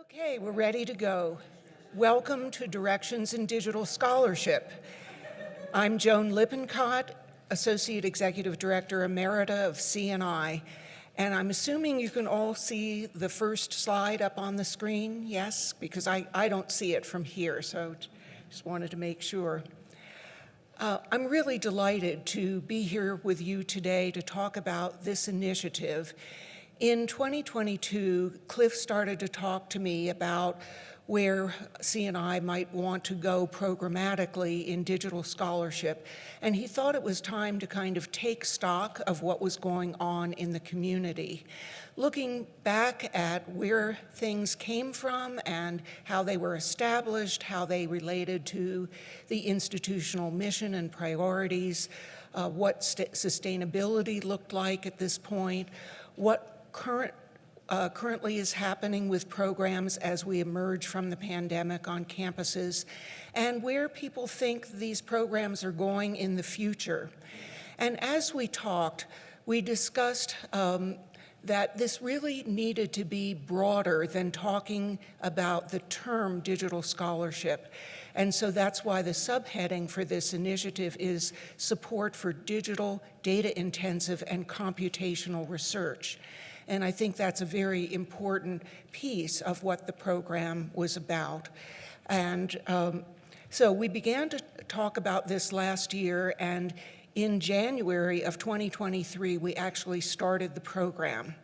Okay, we're ready to go. Welcome to Directions in Digital Scholarship. I'm Joan Lippincott, Associate Executive Director Emerita of CNI, and I'm assuming you can all see the first slide up on the screen, yes? Because I, I don't see it from here, so just wanted to make sure. Uh, I'm really delighted to be here with you today to talk about this initiative. In 2022, Cliff started to talk to me about where CNI might want to go programmatically in digital scholarship. And he thought it was time to kind of take stock of what was going on in the community. Looking back at where things came from and how they were established, how they related to the institutional mission and priorities, uh, what sustainability looked like at this point, what current uh, currently is happening with programs as we emerge from the pandemic on campuses and where people think these programs are going in the future. And as we talked, we discussed um, that this really needed to be broader than talking about the term digital scholarship. And so that's why the subheading for this initiative is support for digital, data intensive, and computational research. And I think that's a very important piece of what the program was about. And um, so we began to talk about this last year, and in January of 2023, we actually started the program.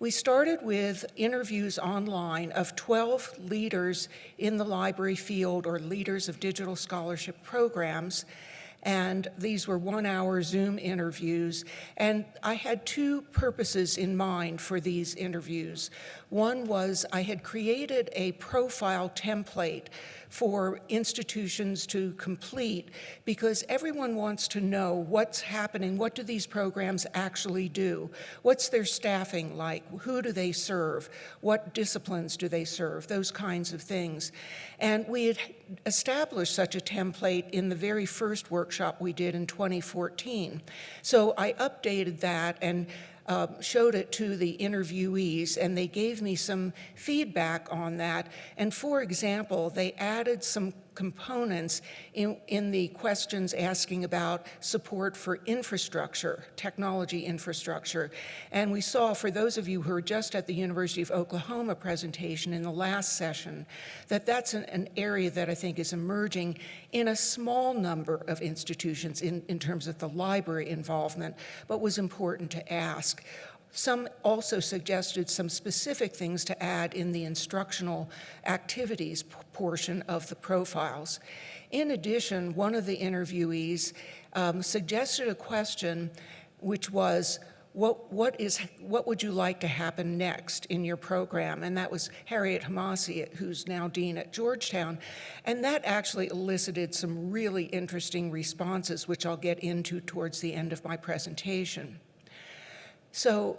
We started with interviews online of 12 leaders in the library field or leaders of digital scholarship programs and these were one-hour Zoom interviews. And I had two purposes in mind for these interviews. One was I had created a profile template for institutions to complete because everyone wants to know what's happening, what do these programs actually do, what's their staffing like, who do they serve, what disciplines do they serve, those kinds of things. And we had established such a template in the very first workshop we did in 2014. So I updated that and uh, showed it to the interviewees and they gave me some feedback on that. And for example, they added some components in, in the questions asking about support for infrastructure, technology infrastructure. And we saw, for those of you who are just at the University of Oklahoma presentation in the last session, that that's an, an area that I think is emerging in a small number of institutions in, in terms of the library involvement, but was important to ask. Some also suggested some specific things to add in the instructional activities portion of the profiles. In addition, one of the interviewees um, suggested a question which was, what, what, is, what would you like to happen next in your program? And that was Harriette Hemmasi, who's now dean at Georgetown. And that actually elicited some really interesting responses, which I'll get into towards the end of my presentation. So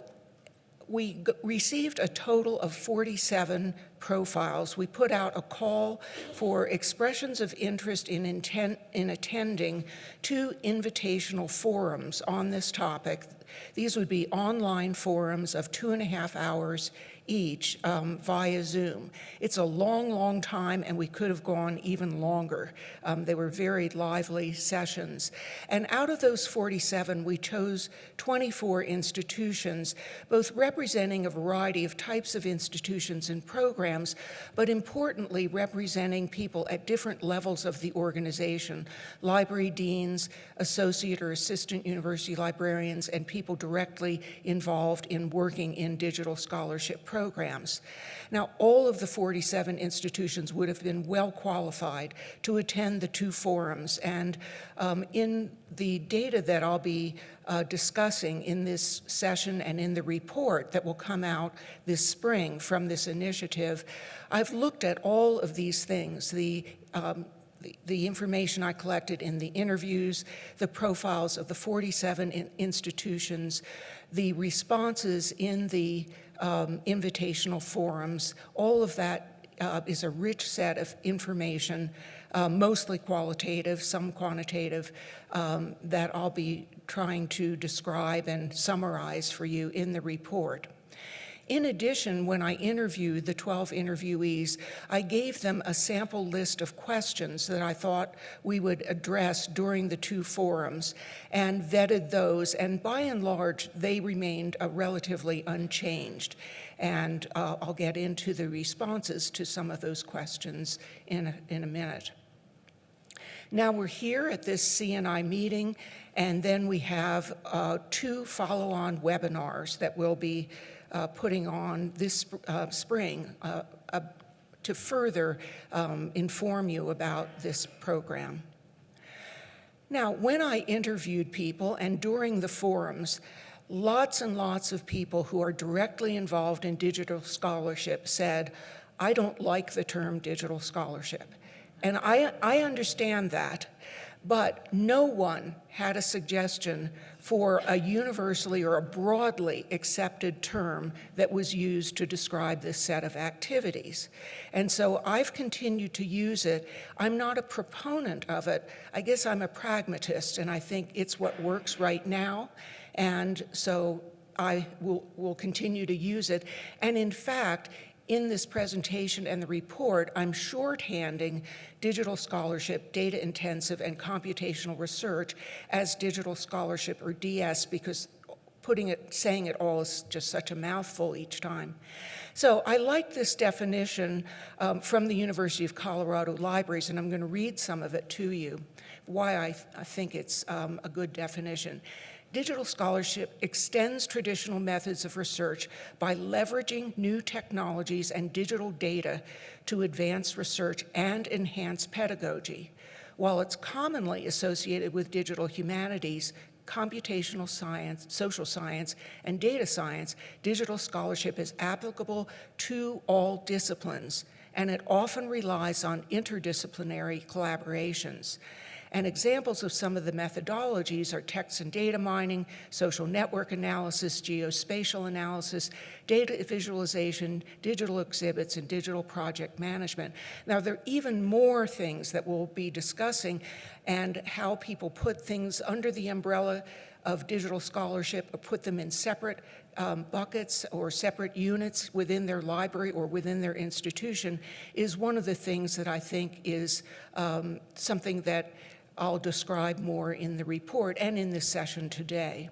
we received a total of 47 profiles. We put out a call for expressions of interest in, intent, in attending two invitational forums on this topic. These would be online forums of two and a half hours each um, via Zoom. It's a long, long time, and we could have gone even longer. Um, they were very lively sessions. And out of those 47, we chose 24 institutions, both representing a variety of types of institutions and programs, but importantly, representing people at different levels of the organization, library deans, associate or assistant university librarians, and people directly involved in working in digital scholarship programs programs. Now, all of the 47 institutions would have been well qualified to attend the two forums. And um, in the data that I'll be uh, discussing in this session and in the report that will come out this spring from this initiative, I've looked at all of these things, the um, the, information I collected in the interviews, the profiles of the 47 in institutions, the responses in the um, invitational forums. All of that uh, is a rich set of information, uh, mostly qualitative, some quantitative, um, that I'll be trying to describe and summarize for you in the report. In addition, when I interviewed the 12 interviewees, I gave them a sample list of questions that I thought we would address during the two forums and vetted those, and by and large, they remained uh, relatively unchanged. And uh, I'll get into the responses to some of those questions in a, in a minute. Now we're here at this CNI meeting, and then we have uh, two follow-on webinars that we'll be uh, putting on this uh, spring uh, uh, to further um, inform you about this program. Now, when I interviewed people and during the forums, lots and lots of people who are directly involved in digital scholarship said, I don't like the term digital scholarship. And I, I understand that, but no one had a suggestion for a universally or a broadly accepted term that was used to describe this set of activities. And so I've continued to use it. I'm not a proponent of it. I guess I'm a pragmatist, and I think it's what works right now. And so I will, will continue to use it. And in fact, in this presentation and the report, I'm shorthanding digital scholarship, data intensive, and computational research as digital scholarship or DS because putting it, saying it all is just such a mouthful each time. So I like this definition um, from the University of Colorado Libraries, and I'm going to read some of it to you, why I, th I think it's um, a good definition. Digital scholarship extends traditional methods of research by leveraging new technologies and digital data to advance research and enhance pedagogy. While it's commonly associated with digital humanities, computational science, social science, and data science, digital scholarship is applicable to all disciplines, and it often relies on interdisciplinary collaborations. And examples of some of the methodologies are text and data mining, social network analysis, geospatial analysis, data visualization, digital exhibits, and digital project management. Now, there are even more things that we'll be discussing and how people put things under the umbrella of digital scholarship or put them in separate um, buckets or separate units within their library or within their institution is one of the things that I think is um, something that I'll describe more in the report and in this session today.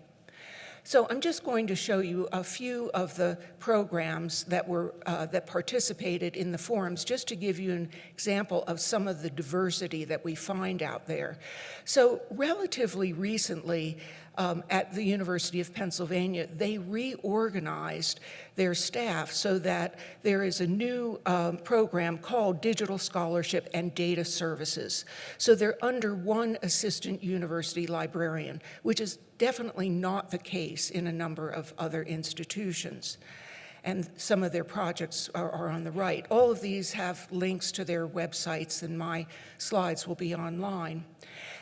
So I'm just going to show you a few of the programs that were uh, that participated in the forums, just to give you an example of some of the diversity that we find out there. So relatively recently, um, at the University of Pennsylvania, they reorganized their staff so that there is a new um, program called Digital Scholarship and Data Services. So they're under one assistant university librarian, which is definitely not the case in a number of other institutions and some of their projects are, are, on the right. All of these have links to their websites and my slides will be online.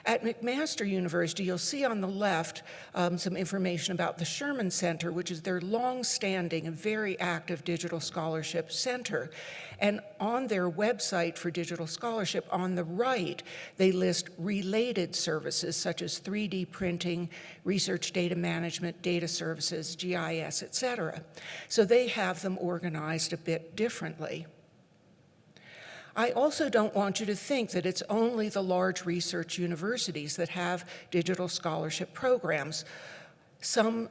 At McMaster University, you'll see on the left um, some information about the Sherman Center, which is their long-standing and very active digital scholarship center. And on their website for digital scholarship, on the right, they list related services such as 3D printing, research data management, data services, GIS, et cetera. So they have them organized a bit differently. I also don't want you to think that it's only the large research universities that have digital scholarship programs. Some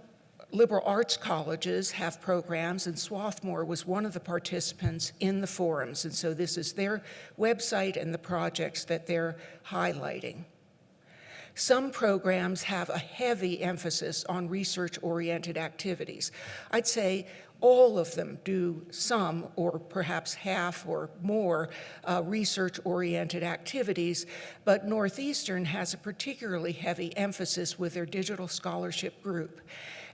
liberal arts colleges have programs, and Swarthmore was one of the participants in the forums, and so this is their website and the projects that they're highlighting. Some programs have a heavy emphasis on research-oriented activities. I'd say all of them do some or perhaps half or more uh, research-oriented activities, but Northeastern has a particularly heavy emphasis with their digital scholarship group.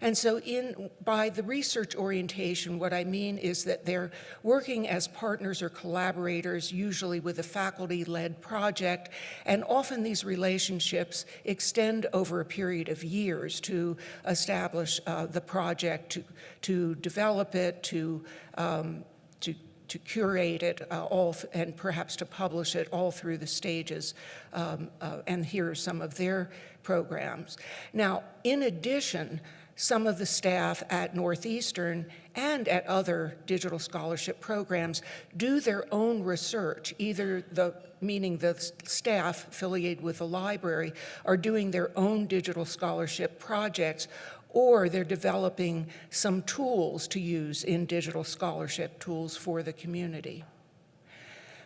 And so in, by the research orientation, what I mean is that they're working as partners or collaborators, usually with a faculty-led project, and often these relationships extend over a period of years to establish uh, the project, to, to develop it, to, um, to to curate it uh, all and perhaps to publish it all through the stages. Um, uh, and here are some of their programs. Now, in addition, some of the staff at Northeastern and at other digital scholarship programs do their own research, either the, meaning the staff affiliated with the library are doing their own digital scholarship projects or they're developing some tools to use in digital scholarship tools for the community.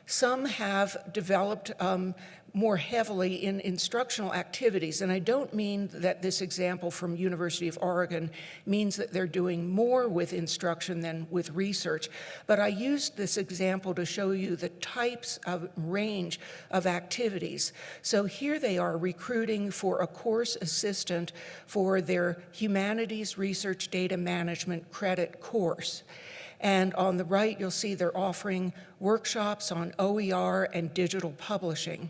Some have developed um, more heavily in instructional activities, and I don't mean that this example from University of Oregon means that they're doing more with instruction than with research, but I used this example to show you the types of range of activities. So here they are recruiting for a course assistant for their Humanities Research Data Management credit course. And on the right, you'll see they're offering workshops on OER and digital publishing.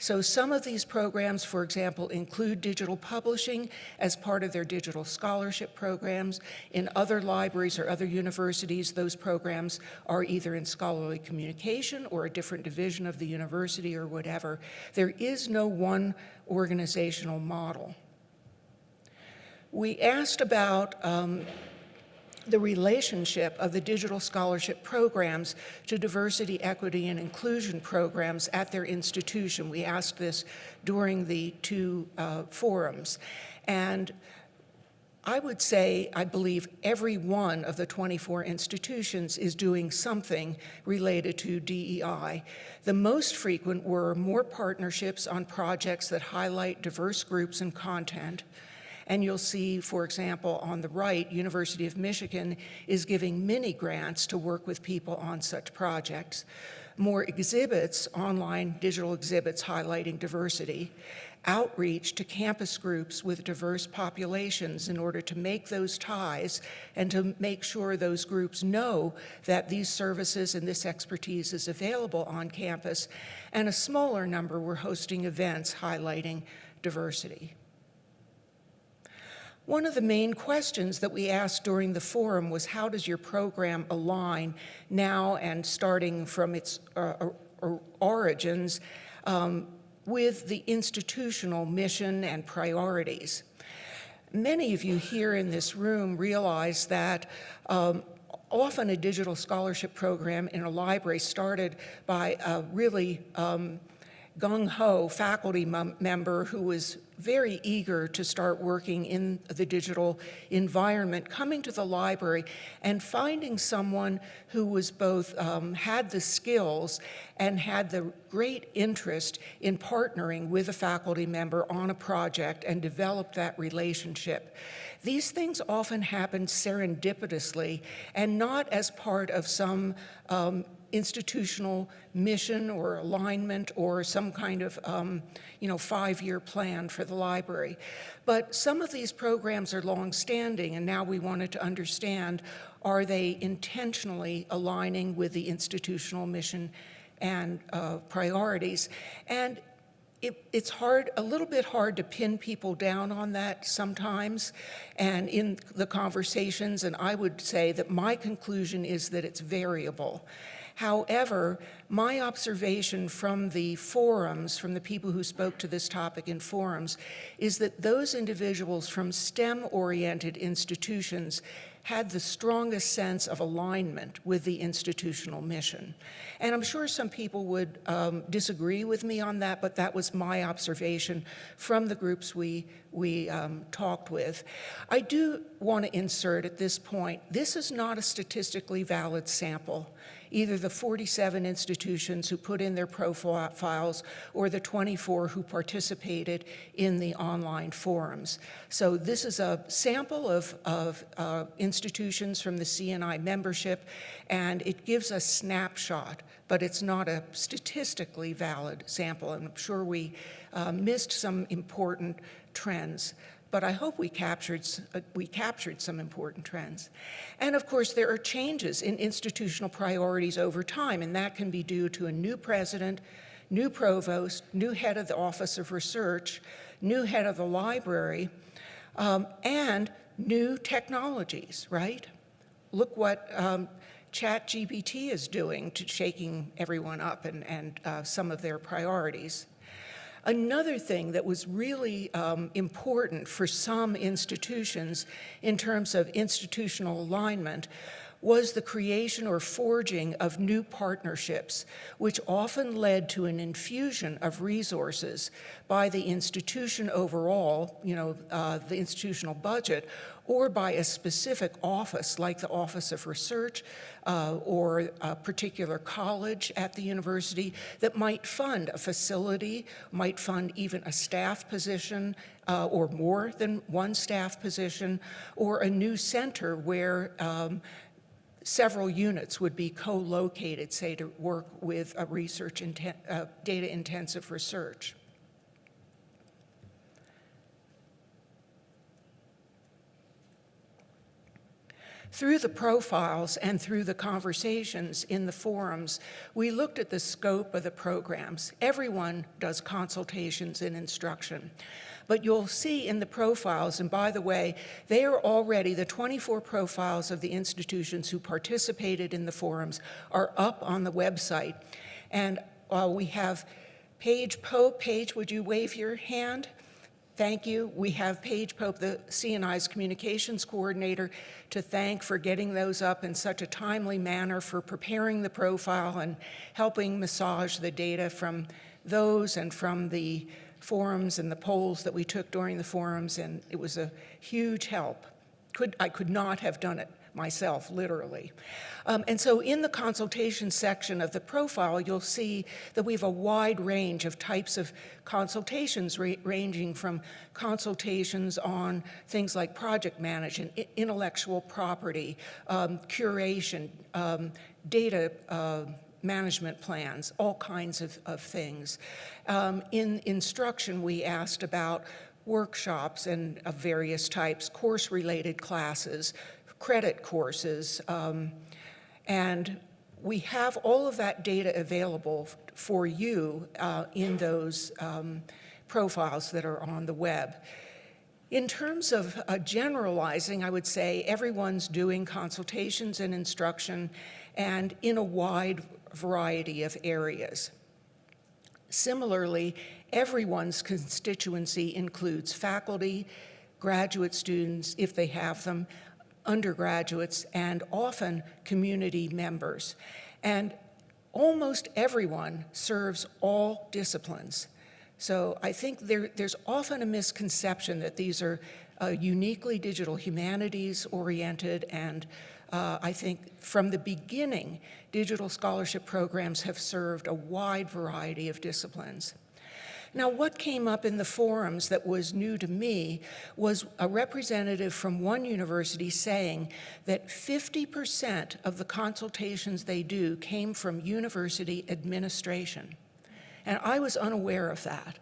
So some of these programs, for example, include digital publishing as part of their digital scholarship programs. In other libraries or other universities, those programs are either in scholarly communication or a different division of the university or whatever. There is no one organizational model. We asked about um, the relationship of the digital scholarship programs to diversity, equity, and inclusion programs at their institution. We asked this during the two uh, forums. And I would say, I believe every one of the 24 institutions is doing something related to DEI. The most frequent were more partnerships on projects that highlight diverse groups and content, and you'll see, for example, on the right, University of Michigan is giving mini grants to work with people on such projects. More exhibits, online digital exhibits highlighting diversity, outreach to campus groups with diverse populations in order to make those ties and to make sure those groups know that these services and this expertise is available on campus. And a smaller number were hosting events highlighting diversity. One of the main questions that we asked during the forum was how does your program align now and starting from its uh, origins um, with the institutional mission and priorities. Many of you here in this room realize that um, often a digital scholarship program in a library started by a really um, gung-ho faculty member who was very eager to start working in the digital environment, coming to the library and finding someone who was both um, had the skills and had the great interest in partnering with a faculty member on a project and develop that relationship. These things often happen serendipitously and not as part of some um, institutional mission or alignment or some kind of, um, you know, five-year plan for the library. But some of these programs are long-standing, and now we wanted to understand, are they intentionally aligning with the institutional mission and uh, priorities? And it, it's hard, a little bit hard to pin people down on that sometimes. And in the conversations, and I would say that my conclusion is that it's variable. However, my observation from the forums, from the people who spoke to this topic in forums, is that those individuals from STEM-oriented institutions had the strongest sense of alignment with the institutional mission. And I'm sure some people would um, disagree with me on that, but that was my observation from the groups we, we um, talked with. I do want to insert at this point, this is not a statistically valid sample either the 47 institutions who put in their profiles or the 24 who participated in the online forums. So this is a sample of, of uh, institutions from the CNI membership, and it gives a snapshot, but it's not a statistically valid sample, and I'm sure we uh, missed some important trends but I hope we captured, uh, we captured some important trends. And of course, there are changes in institutional priorities over time, and that can be due to a new president, new provost, new head of the Office of Research, new head of the library, um, and new technologies, right? Look what um, ChatGPT is doing to shaking everyone up and, and uh, some of their priorities. Another thing that was really um, important for some institutions in terms of institutional alignment was the creation or forging of new partnerships, which often led to an infusion of resources by the institution overall, you know, uh, the institutional budget, or by a specific office like the Office of Research uh, or a particular college at the university that might fund a facility, might fund even a staff position uh, or more than one staff position, or a new center where um, several units would be co-located, say, to work with a research, uh, data-intensive research. Through the profiles and through the conversations in the forums, we looked at the scope of the programs. Everyone does consultations and instruction. But you'll see in the profiles, and by the way, they are already, the 24 profiles of the institutions who participated in the forums are up on the website. And uh, we have Paige Pope. Paige, would you wave your hand? Thank you. We have Paige Pope, the CNI's communications coordinator, to thank for getting those up in such a timely manner, for preparing the profile and helping massage the data from those and from the forums and the polls that we took during the forums, and it was a huge help. Could, I could not have done it myself, literally. Um, and so in the consultation section of the profile, you'll see that we have a wide range of types of consultations ra ranging from consultations on things like project management, intellectual property, um, curation, um, data uh, management plans, all kinds of, of things. Um, in instruction, we asked about workshops and of various types, course-related classes, credit courses, um, and we have all of that data available for you uh, in those um, profiles that are on the web. In terms of uh, generalizing, I would say everyone's doing consultations and instruction and in a wide variety of areas. Similarly, everyone's constituency includes faculty, graduate students, if they have them, undergraduates, and often community members. And almost everyone serves all disciplines. So I think there, there's often a misconception that these are uh, uniquely digital humanities oriented and uh, I think from the beginning, digital scholarship programs have served a wide variety of disciplines. Now, what came up in the forums that was new to me was a representative from one university saying that 50% of the consultations they do came from university administration. And I was unaware of that.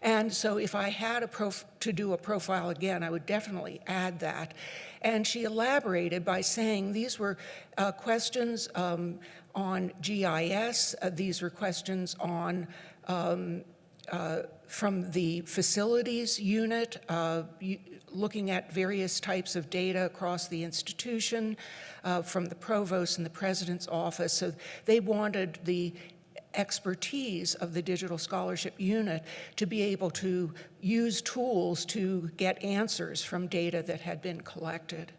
And so if I had to do a profile again, I would definitely add that. And she elaborated by saying these were uh, questions um, on GIS, uh, these were questions on um, uh, from the facilities unit, uh, looking at various types of data across the institution, uh, from the provost and the president's office. So they wanted the expertise of the digital scholarship unit to be able to use tools to get answers from data that had been collected.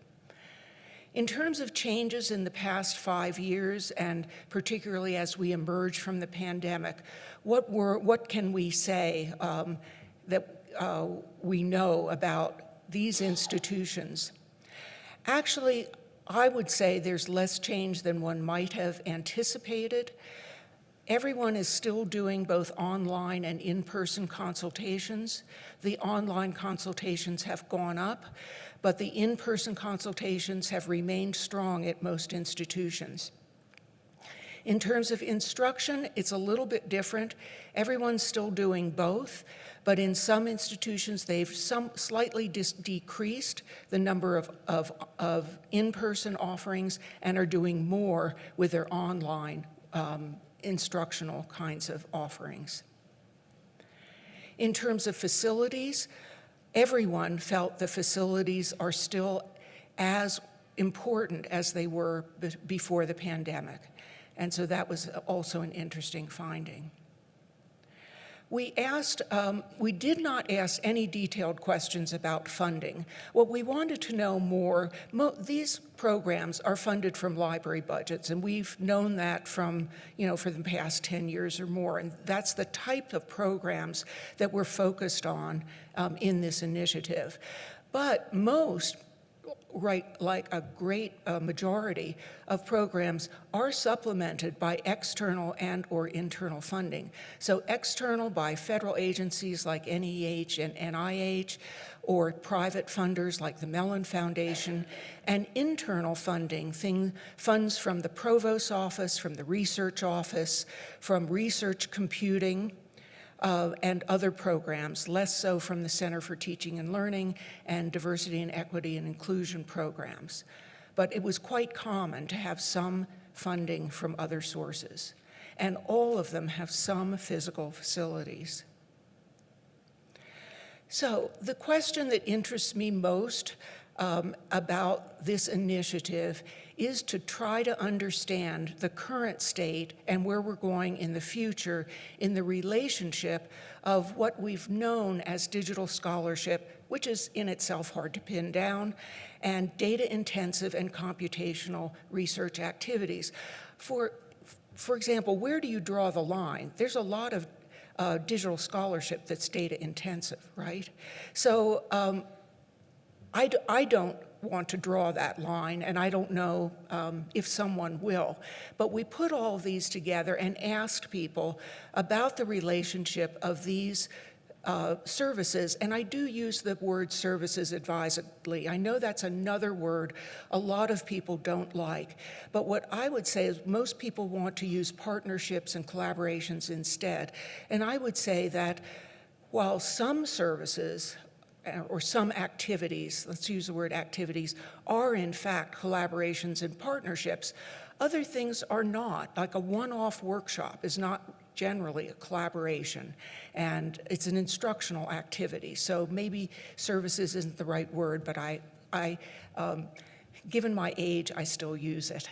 In terms of changes in the past five years, and particularly as we emerge from the pandemic, what, were, what can we say um, that uh, we know about these institutions? Actually, I would say there's less change than one might have anticipated. Everyone is still doing both online and in-person consultations. The online consultations have gone up, but the in-person consultations have remained strong at most institutions. In terms of instruction, it's a little bit different. Everyone's still doing both, but in some institutions, they've some slightly decreased the number of, of, of in-person offerings and are doing more with their online um, instructional kinds of offerings. In terms of facilities, everyone felt the facilities are still as important as they were before the pandemic. And so that was also an interesting finding. We asked, um, we did not ask any detailed questions about funding. What we wanted to know more, mo these programs are funded from library budgets, and we've known that from, you know, for the past 10 years or more, and that's the type of programs that we're focused on um, in this initiative. But most right, like a great uh, majority of programs are supplemented by external and or internal funding. So external by federal agencies like NEH and NIH, or private funders like the Mellon Foundation, and internal funding, thing, funds from the Provost Office, from the Research Office, from Research Computing, uh, and other programs, less so from the Center for Teaching and Learning and Diversity and Equity and Inclusion programs. But it was quite common to have some funding from other sources, and all of them have some physical facilities. So the question that interests me most um, about this initiative is to try to understand the current state and where we're going in the future in the relationship of what we've known as digital scholarship, which is in itself hard to pin down, and data-intensive and computational research activities. For, for example, where do you draw the line? There's a lot of uh, digital scholarship that's data intensive, right? So um, I d I don't want to draw that line, and I don't know um, if someone will. But we put all these together and asked people about the relationship of these uh, services, and I do use the word services advisedly. I know that's another word a lot of people don't like, but what I would say is most people want to use partnerships and collaborations instead. And I would say that while some services or some activities, let's use the word activities, are in fact collaborations and partnerships. Other things are not, like a one-off workshop is not generally a collaboration and it's an instructional activity. So maybe services isn't the right word, but I, I um, given my age, I still use it.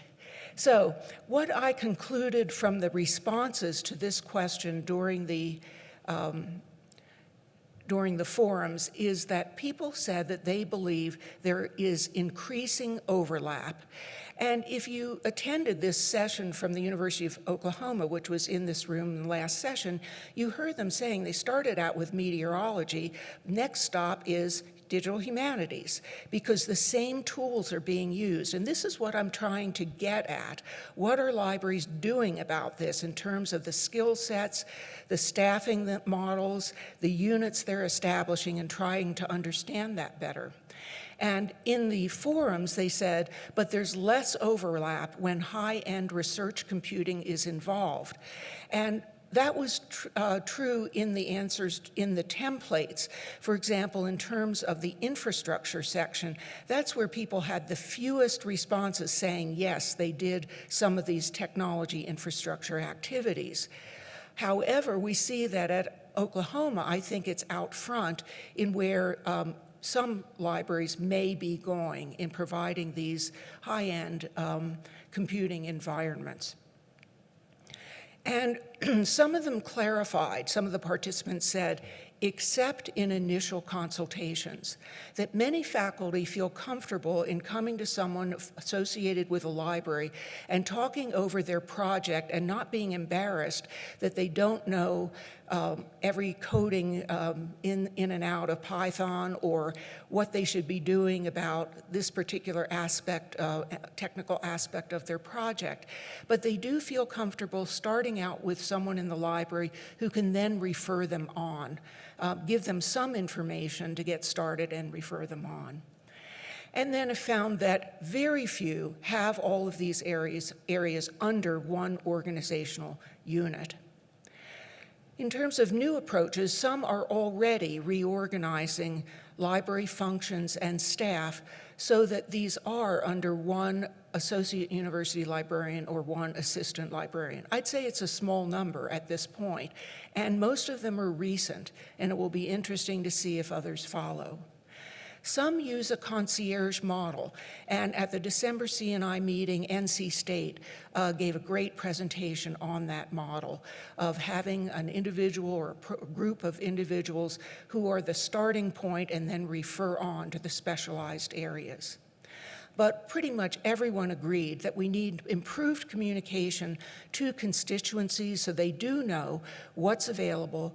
So what I concluded from the responses to this question during the um, during the forums is that people said that they believe there is increasing overlap. And if you attended this session from the University of Oklahoma, which was in this room in the last session, you heard them saying they started out with meteorology. Next stop is digital humanities because the same tools are being used. And this is what I'm trying to get at. What are libraries doing about this in terms of the skill sets, the staffing models, the units they're establishing and trying to understand that better. And in the forums, they said, but there's less overlap when high-end research computing is involved. And that was tr uh, true in the answers in the templates. For example, in terms of the infrastructure section, that's where people had the fewest responses saying, yes, they did some of these technology infrastructure activities. However, we see that at Oklahoma, I think it's out front in where um, some libraries may be going in providing these high-end um, computing environments. And some of them clarified, some of the participants said, except in initial consultations, that many faculty feel comfortable in coming to someone associated with a library and talking over their project and not being embarrassed that they don't know um, every coding um, in, in and out of Python or what they should be doing about this particular aspect, uh, technical aspect of their project. But they do feel comfortable starting out with someone in the library who can then refer them on uh, give them some information to get started and refer them on. And then I found that very few have all of these areas, areas under one organizational unit. In terms of new approaches, some are already reorganizing library functions and staff so that these are under one associate university librarian or one assistant librarian. I'd say it's a small number at this point, and most of them are recent, and it will be interesting to see if others follow. Some use a concierge model, and at the December CNI meeting, NC State uh, gave a great presentation on that model of having an individual or a group of individuals who are the starting point and then refer on to the specialized areas. But pretty much everyone agreed that we need improved communication to constituencies so they do know what's available,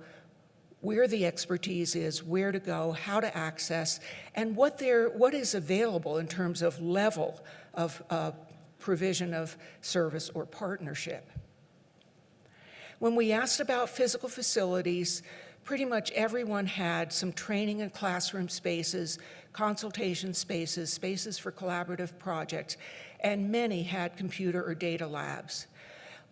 where the expertise is, where to go, how to access, and what, there, what is available in terms of level of uh, provision of service or partnership. When we asked about physical facilities, pretty much everyone had some training and classroom spaces, consultation spaces, spaces for collaborative projects, and many had computer or data labs.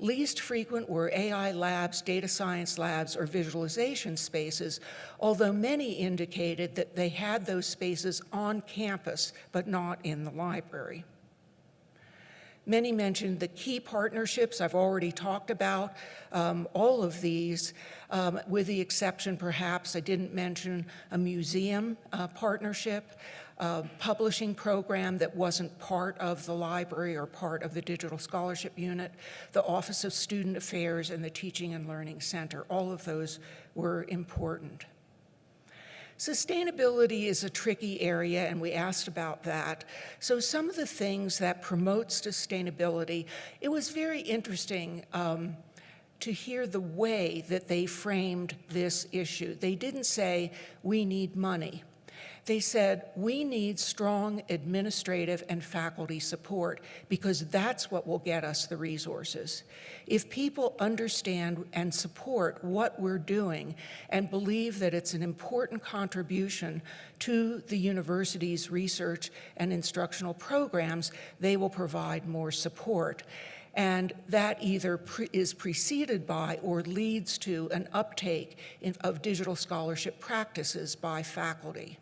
Least frequent were AI labs, data science labs, or visualization spaces, although many indicated that they had those spaces on campus, but not in the library. Many mentioned the key partnerships I've already talked about, um, all of these, um, with the exception perhaps I didn't mention a museum uh, partnership, a publishing program that wasn't part of the library or part of the digital scholarship unit, the Office of Student Affairs and the Teaching and Learning Center. All of those were important. Sustainability is a tricky area, and we asked about that. So some of the things that promote sustainability, it was very interesting um, to hear the way that they framed this issue. They didn't say, we need money. They said, we need strong administrative and faculty support because that's what will get us the resources. If people understand and support what we're doing and believe that it's an important contribution to the university's research and instructional programs, they will provide more support and that either pre is preceded by or leads to an uptake in, of digital scholarship practices by faculty.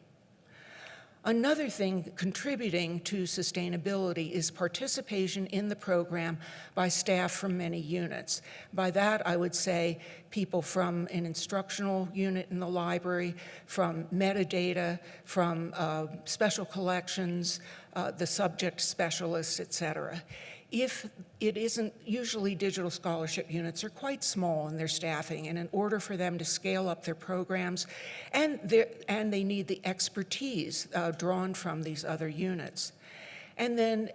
Another thing contributing to sustainability is participation in the program by staff from many units. By that, I would say people from an instructional unit in the library, from metadata, from uh, special collections, uh, the subject specialists, et cetera if it isn't, usually digital scholarship units are quite small in their staffing, and in order for them to scale up their programs, and, and they need the expertise uh, drawn from these other units. And then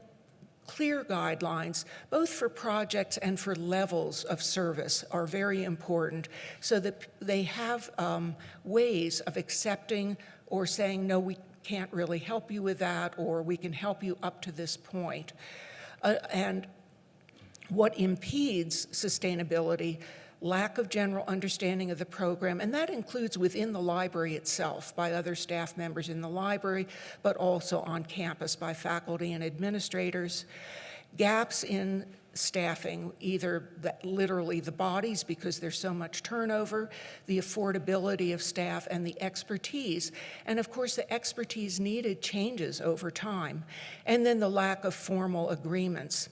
clear guidelines, both for projects and for levels of service, are very important so that they have um, ways of accepting or saying, no, we can't really help you with that, or we can help you up to this point. Uh, and what impedes sustainability, lack of general understanding of the program, and that includes within the library itself by other staff members in the library, but also on campus by faculty and administrators. Gaps in staffing, either the, literally the bodies because there's so much turnover, the affordability of staff, and the expertise. And of course, the expertise needed changes over time. And then the lack of formal agreements.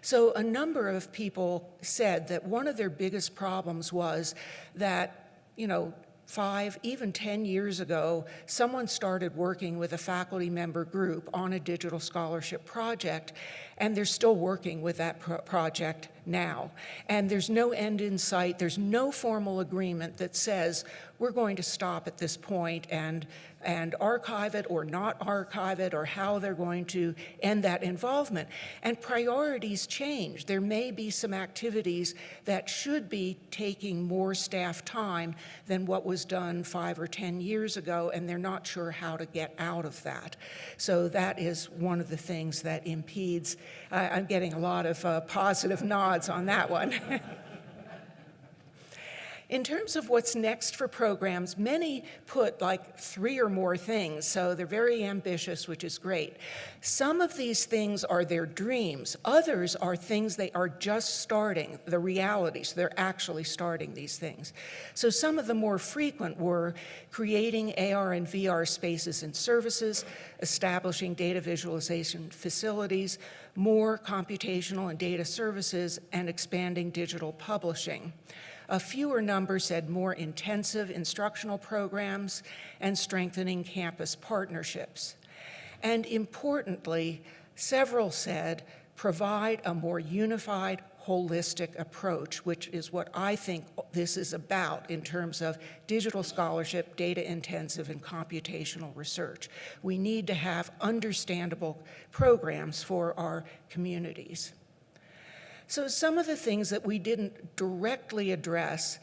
So a number of people said that one of their biggest problems was that, you know, five, even 10 years ago, someone started working with a faculty member group on a digital scholarship project, and they're still working with that pro project now. And there's no end in sight. There's no formal agreement that says we're going to stop at this point and and archive it or not archive it or how they're going to end that involvement. And priorities change. There may be some activities that should be taking more staff time than what was done five or 10 years ago, and they're not sure how to get out of that. So that is one of the things that impedes. I'm getting a lot of uh, positive nods on that one. In terms of what's next for programs, many put like three or more things, so they're very ambitious, which is great. Some of these things are their dreams. Others are things they are just starting, the realities. They're actually starting these things. So some of the more frequent were creating AR and VR spaces and services, establishing data visualization facilities, more computational and data services, and expanding digital publishing. A fewer number said more intensive instructional programs and strengthening campus partnerships. And importantly, several said provide a more unified, holistic approach, which is what I think this is about in terms of digital scholarship, data intensive, and computational research. We need to have understandable programs for our communities. So some of the things that we didn't directly address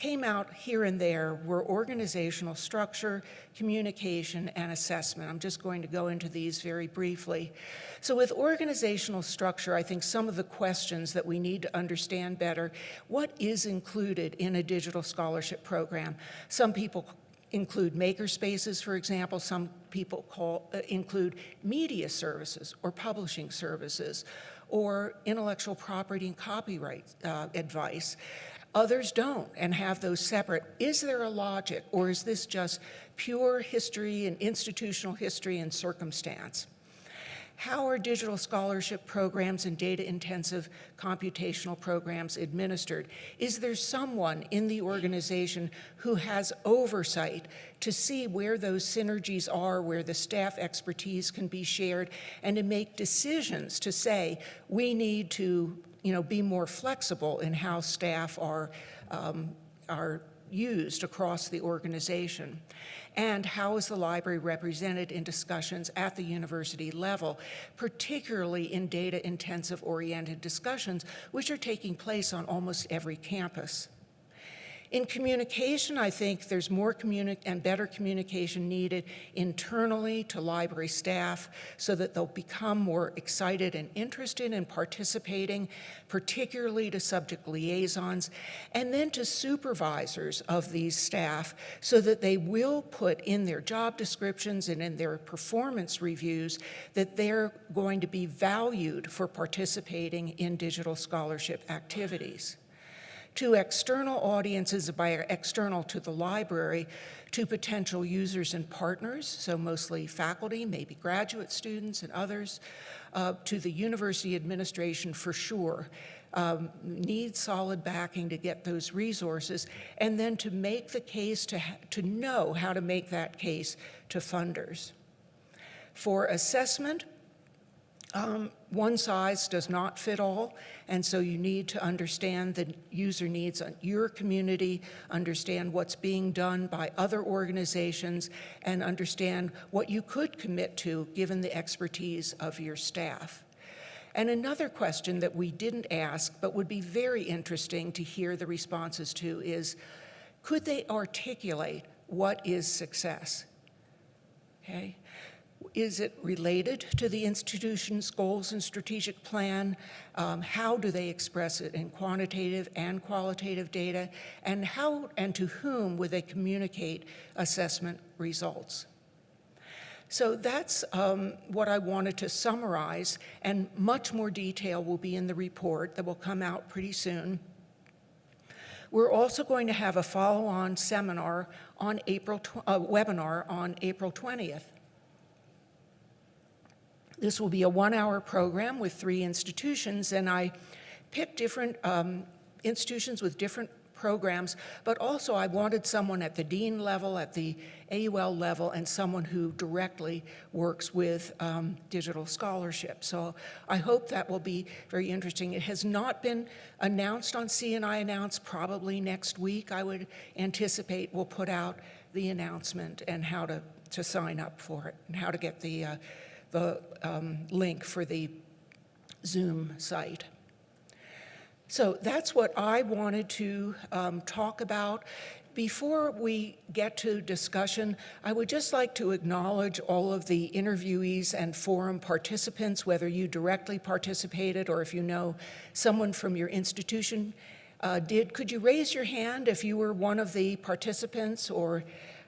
came out here and there were organizational structure, communication, and assessment. I'm just going to go into these very briefly. So with organizational structure, I think some of the questions that we need to understand better, what is included in a digital scholarship program? Some people include maker spaces, for example. Some people call, uh, include media services or publishing services or intellectual property and copyright uh, advice. Others don't and have those separate. Is there a logic or is this just pure history and institutional history and circumstance? How are digital scholarship programs and data-intensive computational programs administered? Is there someone in the organization who has oversight to see where those synergies are, where the staff expertise can be shared, and to make decisions to say, we need to you know, be more flexible in how staff are, um, are used across the organization? And how is the library represented in discussions at the university level, particularly in data-intensive oriented discussions, which are taking place on almost every campus? In communication, I think there's more and better communication needed internally to library staff so that they'll become more excited and interested in participating, particularly to subject liaisons, and then to supervisors of these staff so that they will put in their job descriptions and in their performance reviews that they're going to be valued for participating in digital scholarship activities to external audiences by external to the library, to potential users and partners, so mostly faculty, maybe graduate students and others, uh, to the university administration for sure. Um, need solid backing to get those resources, and then to make the case, to, to know how to make that case to funders. For assessment, um, one size does not fit all, and so you need to understand the user needs on your community, understand what's being done by other organizations, and understand what you could commit to given the expertise of your staff. And another question that we didn't ask, but would be very interesting to hear the responses to is, could they articulate what is success? Okay. Is it related to the institution's goals and strategic plan? Um, how do they express it in quantitative and qualitative data? And how and to whom would they communicate assessment results? So that's um, what I wanted to summarize, and much more detail will be in the report that will come out pretty soon. We're also going to have a follow-on seminar on April, uh, webinar on April 20th. This will be a one-hour program with three institutions, and I picked different um, institutions with different programs, but also I wanted someone at the dean level, at the AUL level, and someone who directly works with um, digital scholarship. So I hope that will be very interesting. It has not been announced on CNI Announce, probably next week I would anticipate we'll put out the announcement and how to, to sign up for it and how to get the uh, the um, link for the Zoom site. So that's what I wanted to um, talk about. Before we get to discussion, I would just like to acknowledge all of the interviewees and forum participants, whether you directly participated or if you know someone from your institution uh, did. Could you raise your hand if you were one of the participants or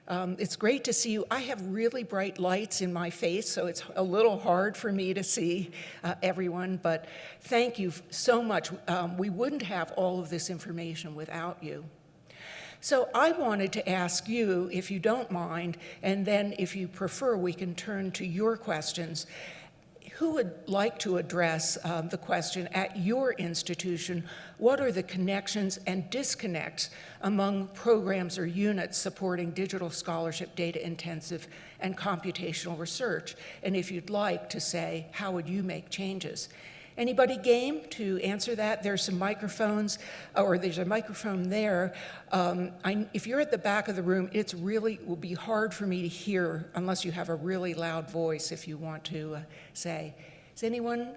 um, it's great to see you. I have really bright lights in my face, so it's a little hard for me to see uh, everyone, but thank you so much. Um, we wouldn't have all of this information without you. So I wanted to ask you, if you don't mind, and then if you prefer, we can turn to your questions. Who would like to address um, the question at your institution, what are the connections and disconnects among programs or units supporting digital scholarship, data intensive, and computational research? And if you'd like to say, how would you make changes? Anybody game to answer that? There's some microphones, or there's a microphone there. Um, I, if you're at the back of the room, it's really will be hard for me to hear unless you have a really loud voice if you want to uh, say. Is anyone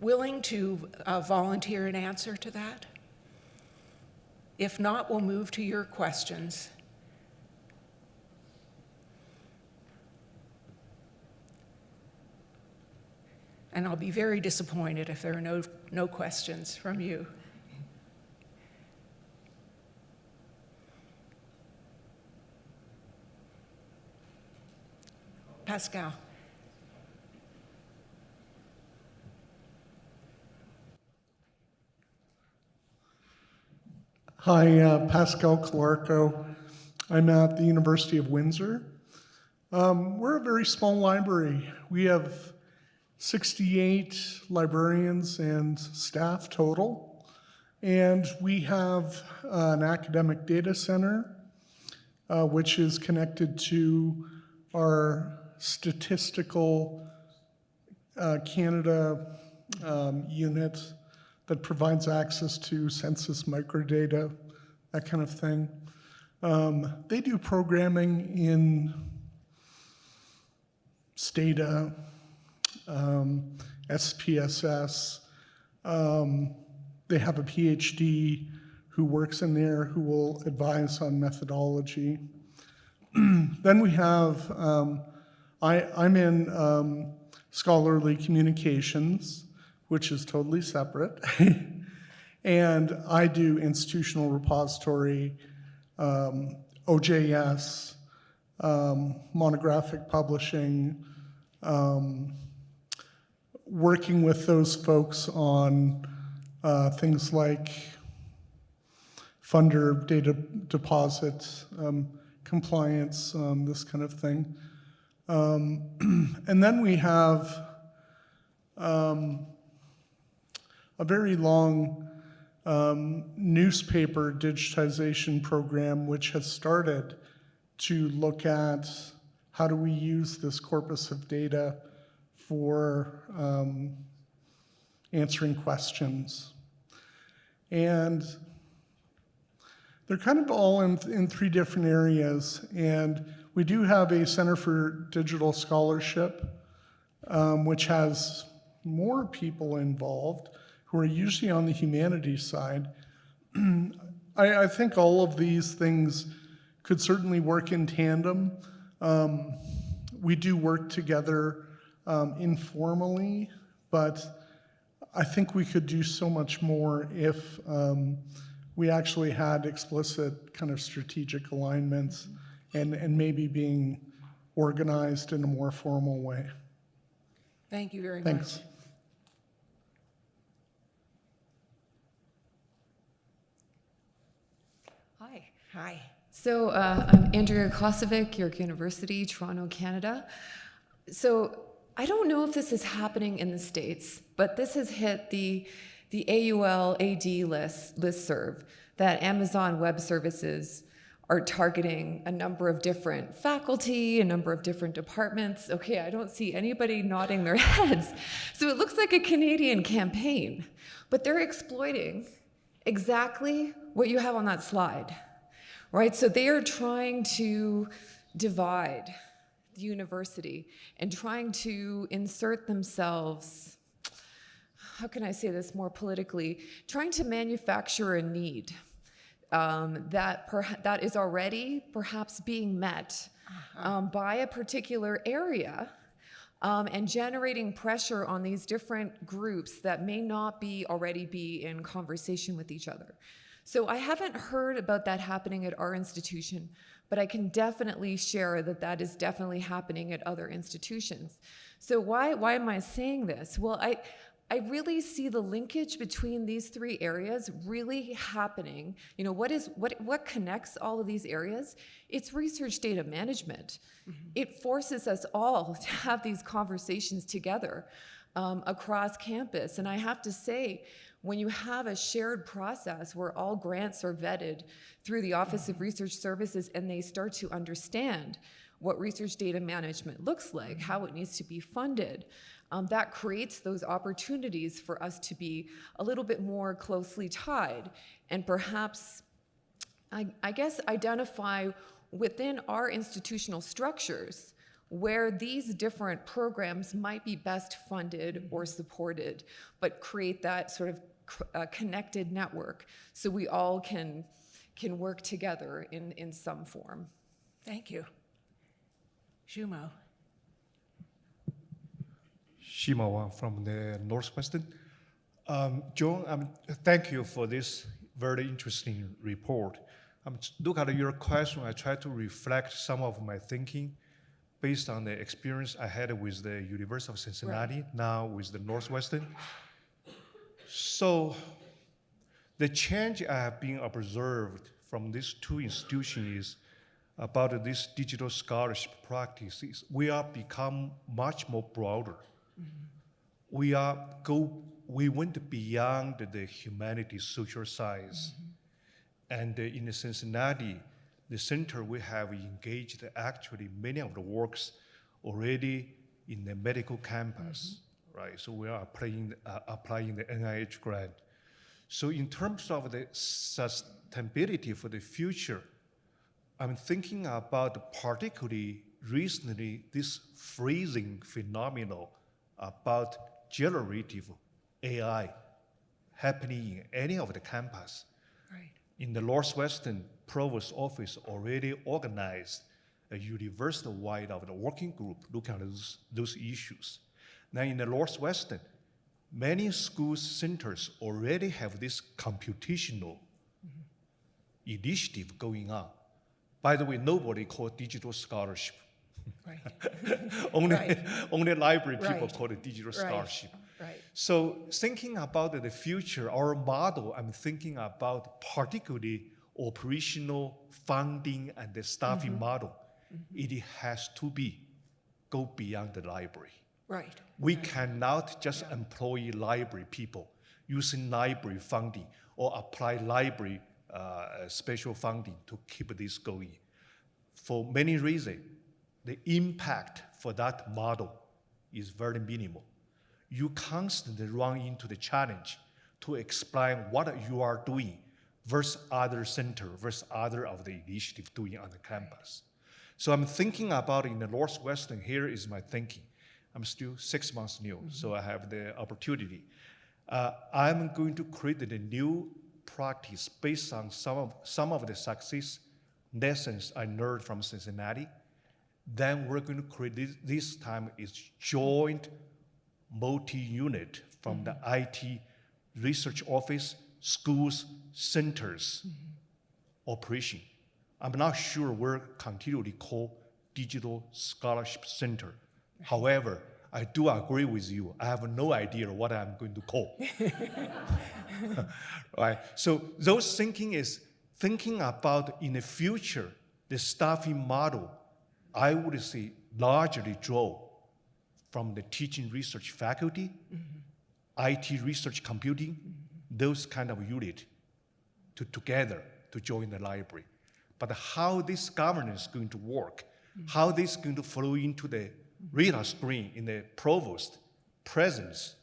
willing to uh, volunteer an answer to that? If not, we'll move to your questions. And I'll be very disappointed if there are no, no questions from you. Pascal. Hi, uh, Pascal Calarco. I'm at the University of Windsor. Um, we're a very small library. We have 68 librarians and staff total. And we have uh, an academic data center, uh, which is connected to our statistical uh, Canada um, unit that provides access to census microdata, that kind of thing. Um, they do programming in Stata, um, SPSS. Um, they have a PhD who works in there who will advise on methodology. then we have, um, I, I'm in um, scholarly communications, which is totally separate. and I do institutional repository, um, OJS, um, monographic publishing, um, working with those folks on uh, things like funder data deposit, um, compliance, um, this kind of thing. Um, and then we have um, a very long um, newspaper digitization program which has started to look at how do we use this corpus of data for um, answering questions. And they're kind of all in, in three different areas. And we do have a Center for Digital Scholarship, um, which has more people involved who are usually on the humanities side. I, I, think all of these things could certainly work in tandem. Um, we do work together um, informally, but I think we could do so much more if um, we actually had explicit kind of strategic alignments and, and maybe being organized in a more formal way. Thank you very much. Thanks. much. Hi. Hi. So uh, I'm Andrea Kosavic, York University, Toronto, Canada. So I don't know if this is happening in the States, but this has hit the, the AUL AD list, listserv that Amazon Web Services are targeting a number of different faculty, a number of different departments. Okay, I don't see anybody nodding their heads. So it looks like a Canadian campaign, but they're exploiting exactly what you have on that slide, right? So they are trying to divide the university and trying to insert themselves, how can I say this more politically, trying to manufacture a need um, that, that is already perhaps being met um, by a particular area um, and generating pressure on these different groups that may not be already be in conversation with each other. So I haven't heard about that happening at our institution, but I can definitely share that that is definitely happening at other institutions. So why, why am I saying this? Well, I, I really see the linkage between these three areas really happening. You know, what is what what connects all of these areas? It's research data management. It forces us all to have these conversations together um, across campus. And I have to say, when you have a shared process where all grants are vetted through the Office of Research Services and they start to understand what research data management looks like, how it needs to be funded, um, that creates those opportunities for us to be a little bit more closely tied and perhaps, I, I guess, identify within our institutional structures where these different programs might be best funded or supported, but create that sort of uh, connected network so we all can, can work together in, in some form. Thank you. Xuemao. Xuemao from the Northwestern. Um, John, um, thank you for this very interesting report. Um, look at your question. I try to reflect some of my thinking based on the experience I had with the University of Cincinnati, now with the Northwestern. So, the change I have been observed from these two institutions is about this digital scholarship practices. We are become much more broader. We are go. We went beyond the humanities, social science, and uh, in Cincinnati, the center we have engaged actually many of the works already in the medical campus, right? So we are applying uh, applying the NIH grant. So in terms of the sustainability for the future, I'm thinking about particularly recently this freezing phenomenon about generative AI happening in any of the campus. Right. In the Northwestern Provost Office already organized a university-wide of the working group looking at those, those issues. Now in the Northwestern, many school centers already have this computational initiative going on. By the way, nobody called digital scholarship. Right. only, Right. only library people Right. call it digital scholarship. Right. So thinking about the future, our model, I'm thinking about particularly operational funding and the staffing mm-hmm. model. Mm-hmm. It has to be go beyond the library. Right. We cannot just employ library people using library funding or apply library uh, special funding to keep this going. For many reasons, the impact for that model is very minimal. You constantly run into the challenge to explain what you are doing versus other center versus other of the initiative doing on the campus. So I'm thinking about in the Northwestern, here is my thinking. I'm still six months new, so I have the opportunity. Uh, I'm going to create a new practice based on some of, some of the success lessons I learned from Cincinnati. Then we're going to create this, this time is joint multi-unit from the IT research office, schools, centers operation. I'm not sure we're continually called digital scholarship center. However, I do agree with you. I have no idea what I'm going to call. right? So those thinking is thinking about in the future, the staffing model, I would say largely draw from the teaching research faculty, mm-hmm. IT research computing, mm-hmm. those kind of unit to together to join the library. But how this governance is going to work, mm-hmm. how this is going to flow into the radar screen in the provost presence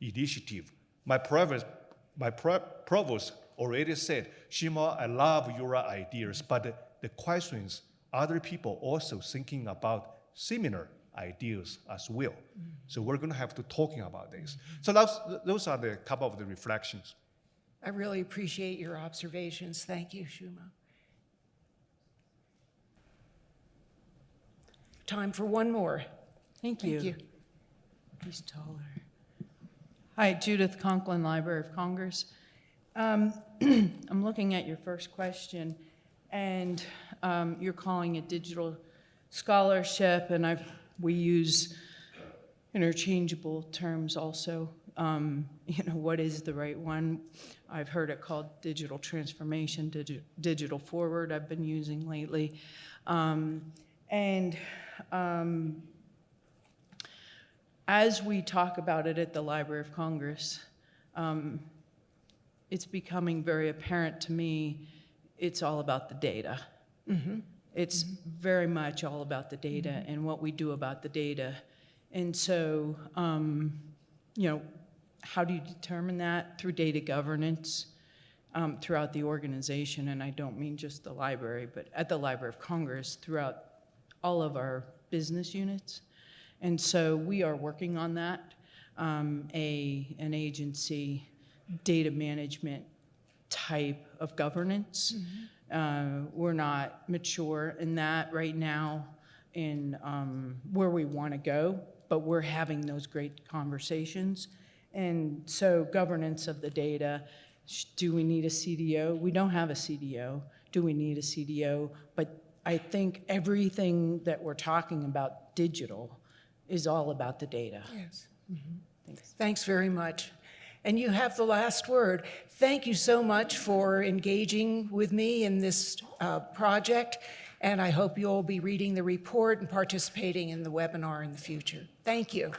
initiative. My provost, my provost already said, Xuemao, I love your ideas, but the, questions, other people also thinking about similar ideas as well. So we're going to have to talking about this. So those, those are the couple of the reflections. I really appreciate your observations. Thank you, Xuemao. Time for one more. Thank you. Thank you. He's taller. Hi, Judith Conklin, Library of Congress. Um, I'm looking at your first question, and um, you're calling it digital scholarship, and I've, we use interchangeable terms also. Um, You know, what is the right one? I've heard it called digital transformation, digi- digital forward, I've been using lately. Um, And um, as we talk about it at the Library of Congress, um, it's becoming very apparent to me, it's all about the data. It's very much all about the data and what we do about the data. And so, um, you know, how do you determine that? Through data governance um, throughout the organization, and I don't mean just the library, but at the Library of Congress, throughout all of our business units. And so we are working on that, um, a, an agency data management type of governance. Uh, We're not mature in that right now in um, where we want to go, but we're having those great conversations. And so governance of the data, do we need a CDO? We don't have a CDO. Do we need a CDO? But I think everything that we're talking about digital is all about the data. Yes. Thanks very much. And you have the last word. Thank you so much for engaging with me in this uh, project, and I hope you'll be reading the report and participating in the webinar in the future. Thank you.